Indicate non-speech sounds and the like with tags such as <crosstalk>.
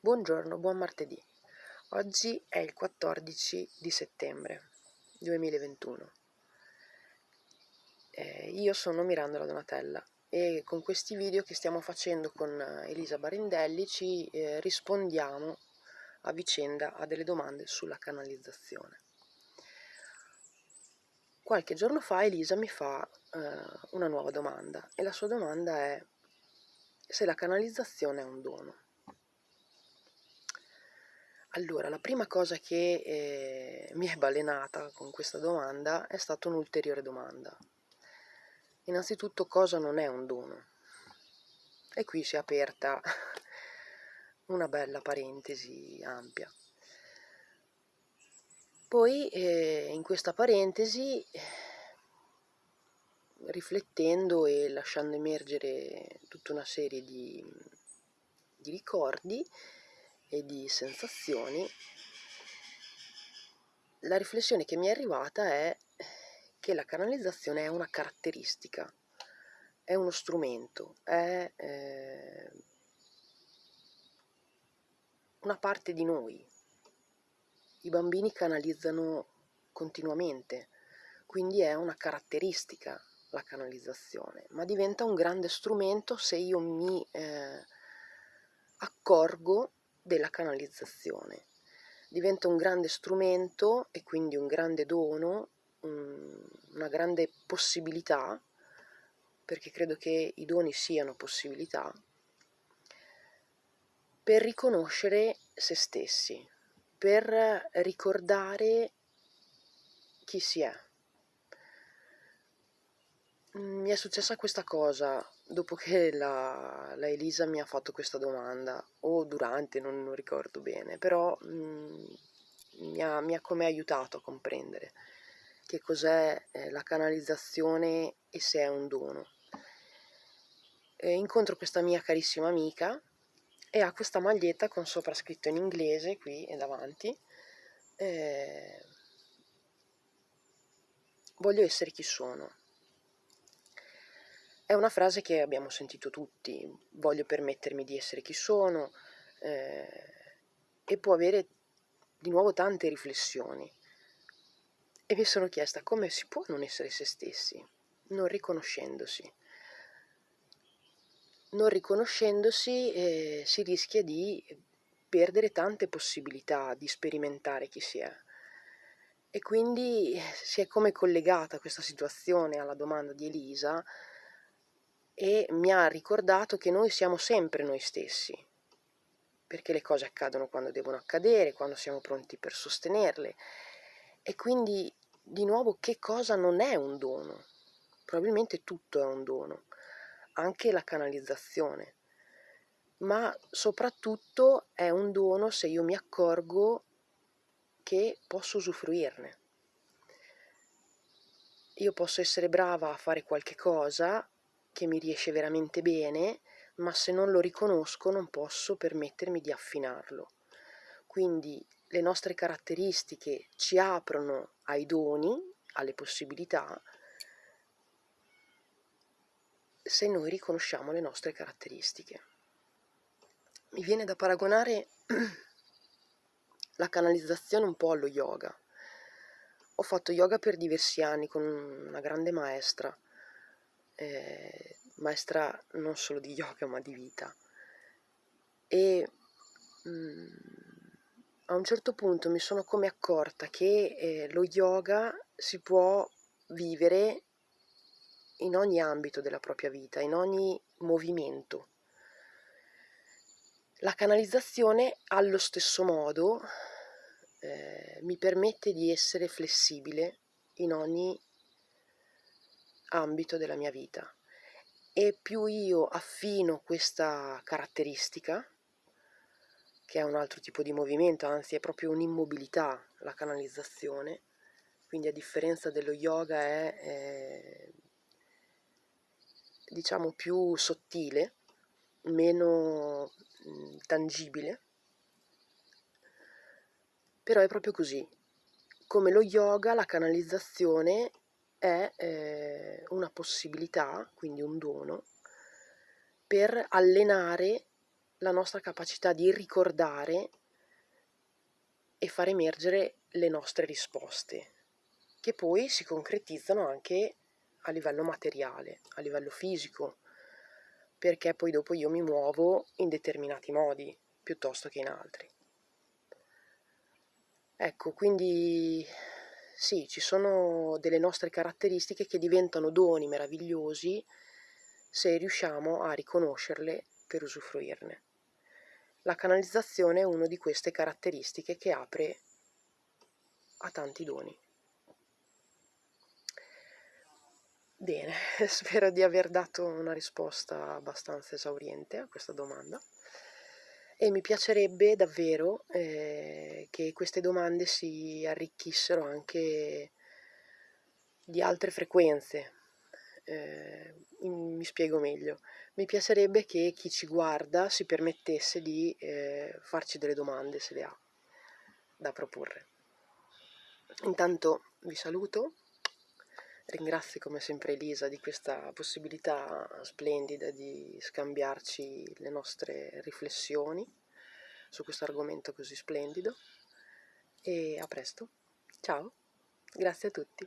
Buongiorno, buon martedì. Oggi è il 14 di settembre 2021. Eh, io sono Miranda Donatella e con questi video che stiamo facendo con Elisa Barindelli ci eh, rispondiamo a vicenda a delle domande sulla canalizzazione. Qualche giorno fa Elisa mi fa eh, una nuova domanda e la sua domanda è se la canalizzazione è un dono. Allora, la prima cosa che eh, mi è balenata con questa domanda è stata un'ulteriore domanda. Innanzitutto, cosa non è un dono? E qui si è aperta <laughs> una bella parentesi ampia. Poi eh, in questa parentesi, riflettendo e lasciando emergere tutta una serie di, di ricordi, e di sensazioni, la riflessione che mi è arrivata è che la canalizzazione è una caratteristica, è uno strumento, è eh, una parte di noi. I bambini canalizzano continuamente, quindi è una caratteristica la canalizzazione, ma diventa un grande strumento se io mi eh, accorgo della canalizzazione. Diventa un grande strumento e quindi un grande dono, una grande possibilità, perché credo che i doni siano possibilità, per riconoscere se stessi, per ricordare chi si è. Mi è successa questa cosa dopo che la, la, Elisa mi ha fatto questa domanda, o durante, non, non ricordo bene, però mh, mm, mi, ha, mi, ha, come aiutato a comprendere che cos'è eh, la canalizzazione e se è un dono. E incontro questa mia carissima amica e ha questa maglietta con sopra scritto in inglese qui e davanti. Eh, voglio essere chi sono è una frase che abbiamo sentito tutti, voglio permettermi di essere chi sono, eh, e può avere di nuovo tante riflessioni. E mi sono chiesta come si può non essere se stessi, non riconoscendosi. Non riconoscendosi eh, si rischia di perdere tante possibilità di sperimentare chi si è. E quindi si è come collegata questa situazione alla domanda di Elisa, e mi ha ricordato che noi siamo sempre noi stessi, perché le cose accadono quando devono accadere, quando siamo pronti per sostenerle. E quindi, di nuovo, che cosa non è un dono? Probabilmente tutto è un dono, anche la canalizzazione, ma soprattutto è un dono se io mi accorgo che posso usufruirne. Io posso essere brava a fare qualche cosa che mi riesce veramente bene, ma se non lo riconosco non posso permettermi di affinarlo. Quindi le nostre caratteristiche ci aprono ai doni, alle possibilità, se noi riconosciamo le nostre caratteristiche. Mi viene da paragonare <clears throat> la canalizzazione un po' allo yoga. Ho fatto yoga per diversi anni con una grande maestra eh, maestra non solo di yoga ma di vita e mh, mm, a un certo punto mi sono come accorta che eh, lo yoga si può vivere in ogni ambito della propria vita, in ogni movimento. La canalizzazione allo stesso modo eh, mi permette di essere flessibile in ogni ambito della mia vita e più io affino questa caratteristica che è un altro tipo di movimento, anzi è proprio un'immobilità la canalizzazione, quindi a differenza dello yoga è, è diciamo più sottile, meno tangibile, però è proprio così. Come lo yoga, la canalizzazione è eh, una possibilità, quindi un dono, per allenare la nostra capacità di ricordare e far emergere le nostre risposte, che poi si concretizzano anche a livello materiale, a livello fisico, perché poi dopo io mi muovo in determinati modi piuttosto che in altri. Ecco, quindi sì, ci sono delle nostre caratteristiche che diventano doni meravigliosi se riusciamo a riconoscerle per usufruirne. La canalizzazione è una di queste caratteristiche che apre a tanti doni. Bene, <laughs> spero di aver dato una risposta abbastanza esauriente a questa domanda e mi piacerebbe davvero eh, che queste domande si arricchissero anche di altre frequenze. Eh, mi spiego meglio. Mi piacerebbe che chi ci guarda si permettesse di eh, farci delle domande se le ha da proporre. Intanto vi saluto Ringrazio come sempre Elisa di questa possibilità splendida di scambiarci le nostre riflessioni su questo argomento così splendido e a presto. Ciao, grazie a tutti.